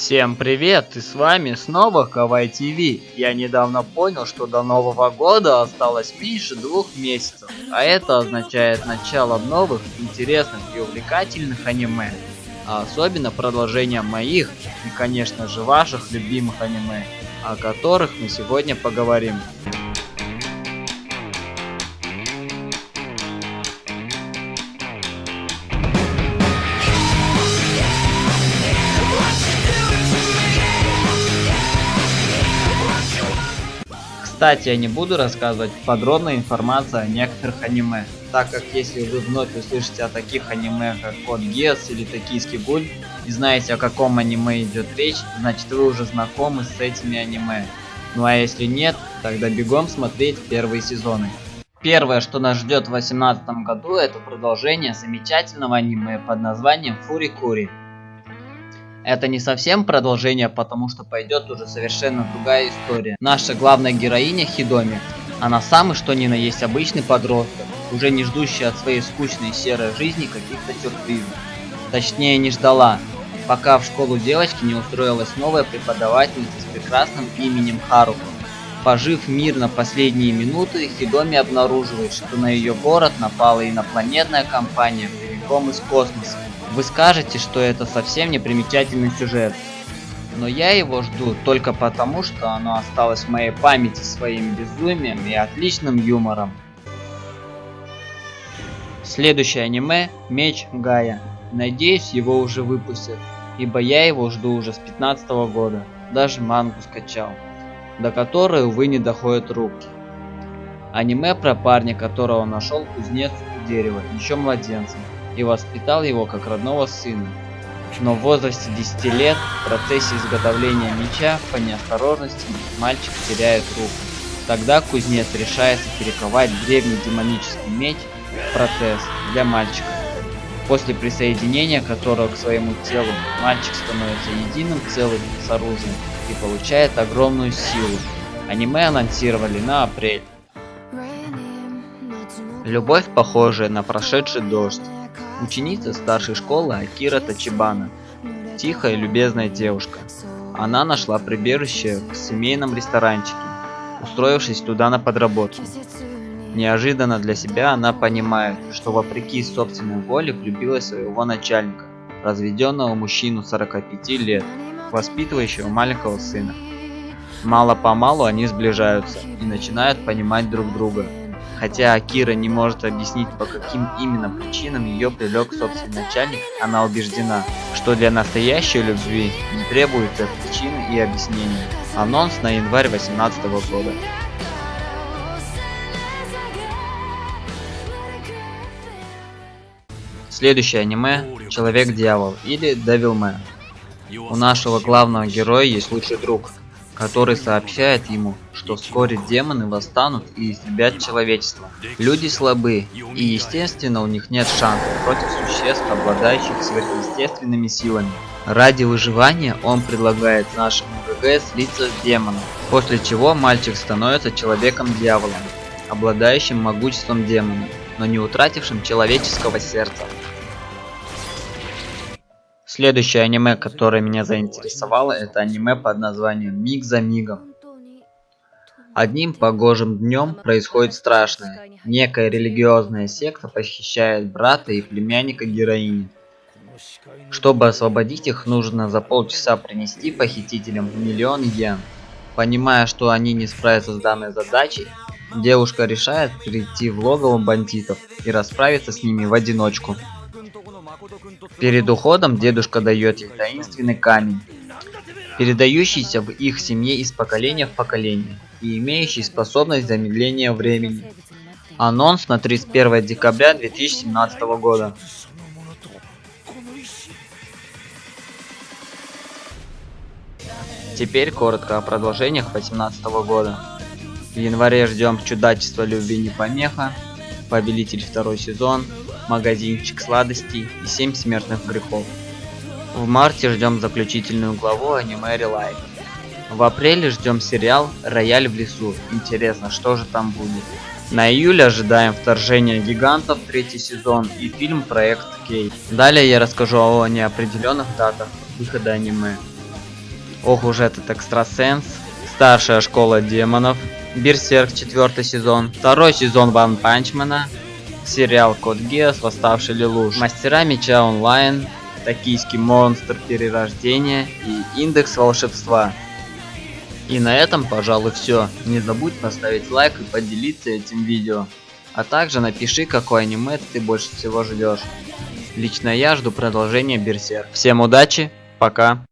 Всем привет, и с вами снова Кавай ТВ. Я недавно понял, что до Нового года осталось меньше двух месяцев, а это означает начало новых, интересных и увлекательных аниме. А особенно продолжение моих и, конечно же, ваших любимых аниме, о которых мы сегодня поговорим. Кстати, я не буду рассказывать подробную информацию о некоторых аниме, так как если вы вновь услышите о таких аниме, как Код Гиас или Токийский Гуль, и знаете, о каком аниме идет речь, значит вы уже знакомы с этими аниме. Ну а если нет, тогда бегом смотреть первые сезоны. Первое, что нас ждет в 2018 году, это продолжение замечательного аниме под названием Фури Кури. Это не совсем продолжение, потому что пойдет уже совершенно другая история. Наша главная героиня Хидоми. Она самый что ни на есть обычный подросток, уже не ждущий от своей скучной серой жизни каких-то сюрпризов. Точнее не ждала, пока в школу девочки не устроилась новая преподавательница с прекрасным именем Харуко. Пожив мирно последние минуты, Хидоми обнаруживает, что на ее город напала инопланетная компания прямиком из космоса. Вы скажете, что это совсем не примечательный сюжет. Но я его жду только потому, что оно осталось в моей памяти своим безумием и отличным юмором. Следующее аниме Меч Гая. Надеюсь, его уже выпустят, ибо я его жду уже с 15 -го года. Даже мангу скачал, до которой, увы, не доходят руки. Аниме про парня, которого нашел кузнец дерева, еще младенцем и воспитал его как родного сына. Но в возрасте 10 лет в процессе изготовления меча по неосторожности мальчик теряет руку. Тогда кузнец решается перековать древний демонический меч в протез для мальчика. После присоединения которого к своему телу мальчик становится единым целым с оружием и получает огромную силу. Аниме анонсировали на апрель. Любовь похожая на прошедший дождь ученица старшей школы Акира Тачибана. Тихая и любезная девушка. Она нашла прибежище в семейном ресторанчике, устроившись туда на подработку. Неожиданно для себя она понимает, что вопреки собственной воле влюбилась в своего начальника, разведенного мужчину 45 лет, воспитывающего маленького сына. Мало-помалу они сближаются и начинают понимать друг друга. Хотя Акира не может объяснить, по каким именно причинам ее привлек собственный начальник, она убеждена, что для настоящей любви не требуется причины и объяснений. Анонс на январь 2018 года. Следующее аниме Человек-дьявол или Devilman. У нашего главного героя есть лучший друг, который сообщает ему, что вскоре демоны восстанут и истребят человечество. Люди слабы, и естественно у них нет шансов против существ, обладающих сверхъестественными силами. Ради выживания он предлагает нашему ГГ слиться с демоном, после чего мальчик становится человеком-дьяволом, обладающим могуществом демона, но не утратившим человеческого сердца. Следующее аниме, которое меня заинтересовало, это аниме под названием «Миг за мигом». Одним погожим днем происходит страшное. Некая религиозная секта похищает брата и племянника героини. Чтобы освободить их, нужно за полчаса принести похитителям миллион йен. Понимая, что они не справятся с данной задачей, девушка решает прийти в логово бандитов и расправиться с ними в одиночку. Перед уходом дедушка дает ей таинственный камень, передающийся в их семье из поколения в поколение и имеющий способность замедления времени. Анонс на 31 декабря 2017 года. Теперь коротко о продолжениях 2018 года. В январе ждем чудачества любви не помеха, повелитель второй сезон, магазинчик сладостей и 7 смертных грехов. В марте ждем заключительную главу аниме Relife. В апреле ждем сериал «Рояль в лесу». Интересно, что же там будет? На июль ожидаем вторжения гигантов, третий сезон и фильм «Проект Кей». Далее я расскажу о неопределенных датах выхода аниме. Ох уж этот экстрасенс. Старшая школа демонов. Берсерк четвертый сезон. Второй сезон Ван Панчмана. Сериал Код Геос, Восставший Лелуш. Мастера меча онлайн. Токийский монстр перерождения и индекс волшебства. И на этом, пожалуй, все. Не забудь поставить лайк и поделиться этим видео. А также напиши, какое аниме ты больше всего ждешь. Лично я жду продолжения Берсерк. Всем удачи, пока.